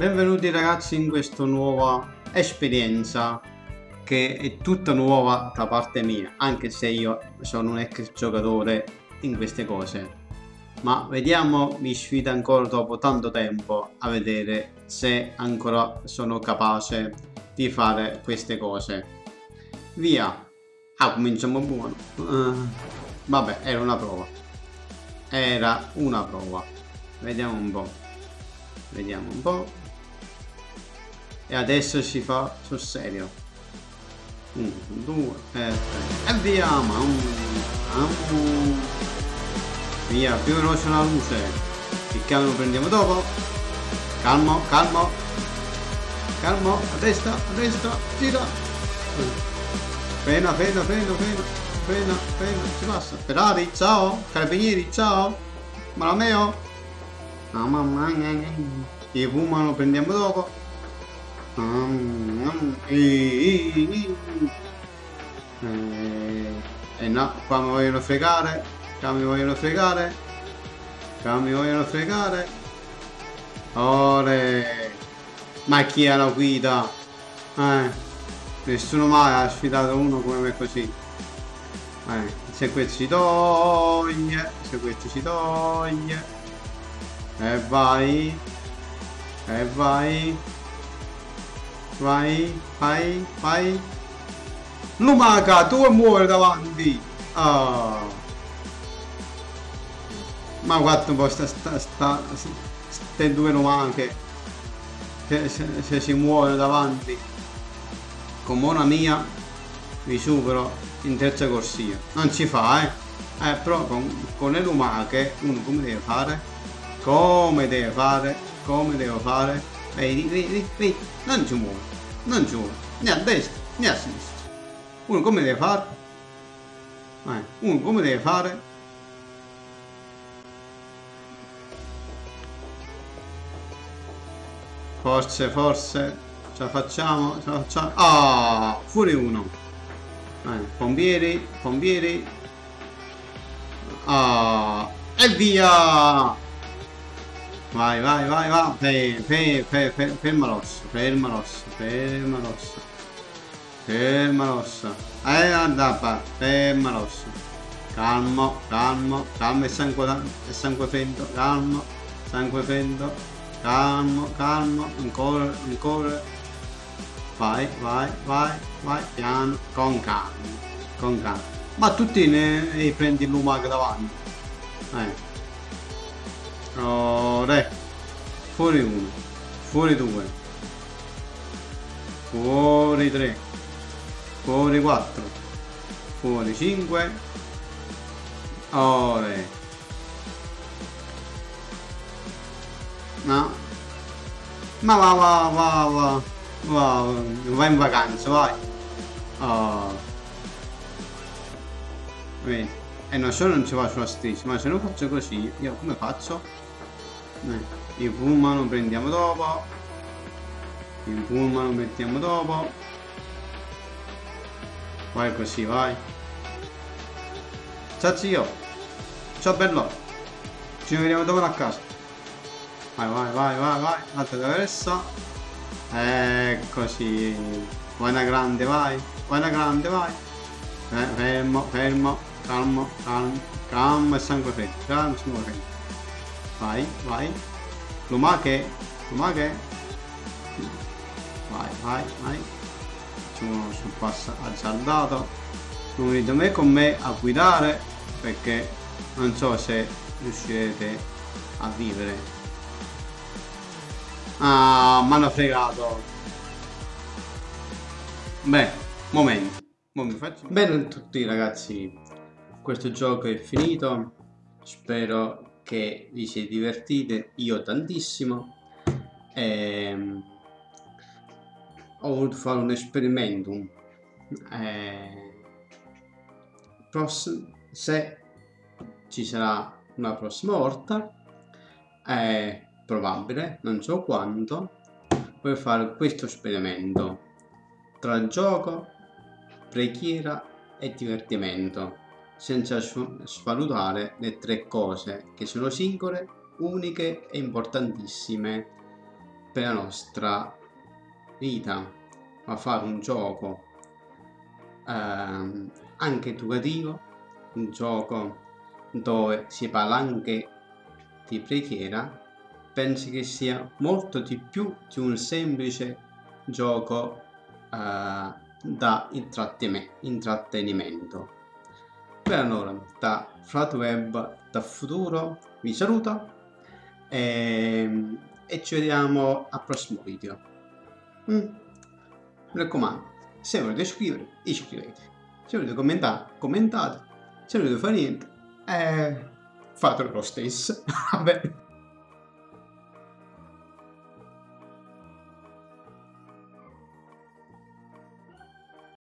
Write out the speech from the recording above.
Benvenuti ragazzi in questa nuova esperienza che è tutta nuova da parte mia, anche se io sono un ex giocatore in queste cose. Ma vediamo, mi sfida ancora dopo tanto tempo a vedere se ancora sono capace di fare queste cose. Via! Ah, cominciamo buono. Uh, vabbè, era una prova. Era una prova. Vediamo un po'. Vediamo un po'. E adesso si fa sul serio. 1, 2, 3 e via! Via, più veloce la luce. Il camion lo prendiamo dopo. Calmo, calmo. Calmo, a destra, a destra, gira. Frena, frena, frena, frena. Frena, frena, si passa. Ferrari, ciao. Carabinieri, ciao. Malameo. Mamma mia. Il Puma lo prendiamo dopo. E eh, no, qua mi vogliono fregare. Qua mi vogliono fregare. Qua mi vogliono fregare. Ore. Ma chi è la guida? Eh. Nessuno mai ha sfidato uno come me così. Eh. Se questo si toglie. Se questo si toglie. E vai. E vai. Vai, vai, vai. Lumaca, tu muore davanti. Oh. Ma guarda un po' sta, sta, sta, ste due lumache. Se, se, se si muore davanti. Con buona mia vi supero in terza corsia. Non si fa, eh. Eh, però con, con le lumache uno come deve fare? Come deve fare? Come devo fare? Vedi, vedi, vedi, non ci muore non giù, né a destra né a sinistra. Uno come deve fare? Eh, uno come deve fare? Forse, forse, ce la facciamo, ce la facciamo. Ah, oh, fuori uno. Eh, pompieri, pompieri. Ah, oh, e via! Vai, vai, vai, vai. Fe, fe, fe, fe, ferma rossa, ferma rossa, ferma rossa. Ferma rossa. Eh, andava, ferma rossa. Calmo, calmo, calmo e sangue, sangue freddo, calmo, sangue freddo, calmo, calmo, ancora, ancora. Vai, vai, vai, vai, piano, con calma, con calma. Ma tutti ne, ne prendi il lumaco davanti. Eh. Ore. Fuori uno. Fuori due. Fuori tre. Fuori quattro. Fuori cinque. Ore. No. Ma va va va va. Va, vai in vacanza, vai. Oh. Vedi. E non solo non ci faccio la striscia, ma se non faccio così, io come faccio? Eh, il pullman lo prendiamo dopo. Il pullman lo mettiamo dopo. Vai così, vai. Ciao zio. Ciao bello. Ci vediamo dopo a casa. Vai, vai, vai, vai, vai. Altra traversa. Eccoci. Vai una grande, vai. Vai una grande, vai. Eh, fermo, fermo. Calmo, calmo. Calmo e sangue freddo. Calmo e sangue freddo. Vai, vai. Lumache. Lumache. Vai, vai, vai. Facciamo sul passo azzardato. Unite me con me a guidare perché non so se riuscirete a vivere. Ah, mi hanno fregato. Beh, momento. Bene a tutti ragazzi, questo gioco è finito. Spero che vi siete divertite, io tantissimo. E, ehm, ho voluto fare un esperimento. E, se ci sarà una prossima volta, è probabile, non so quanto, per fare questo esperimento tra gioco, preghiera e divertimento senza svalutare le tre cose che sono singole, uniche e importantissime. per la nostra vita, ma fare un gioco ehm, anche educativo, un gioco dove si parla anche di preghiera, penso che sia molto di più di un semplice gioco eh, da intrattenimento. Per allora, da Flatweb da futuro vi saluto e, ehm, e ci vediamo al prossimo video. Mm. Mi raccomando, se volete iscrivere, iscrivetevi. Se volete commentare, commentate. Se volete fare niente, eh, fatelo lo stesso. Vabbè.